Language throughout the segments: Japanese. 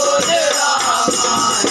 やった!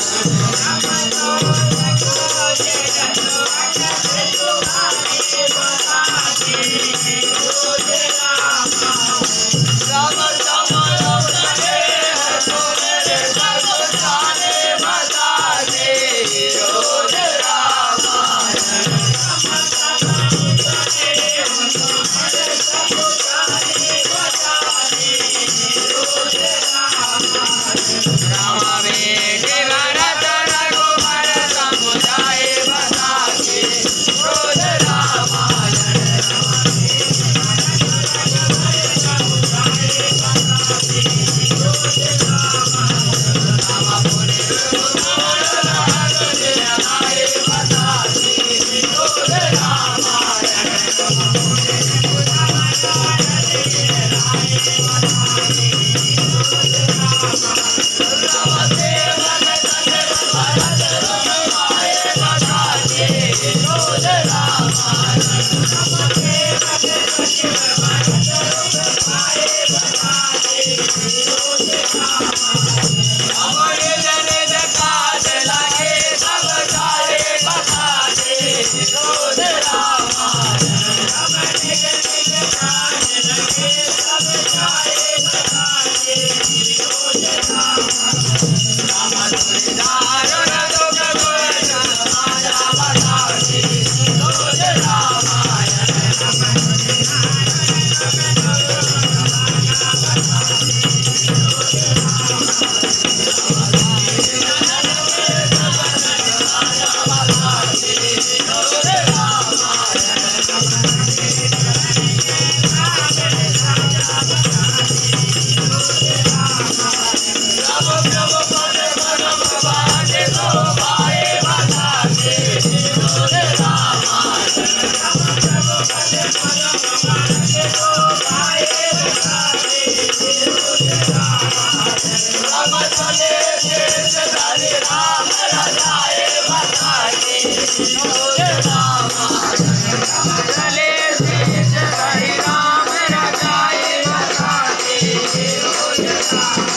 Oh, yeah.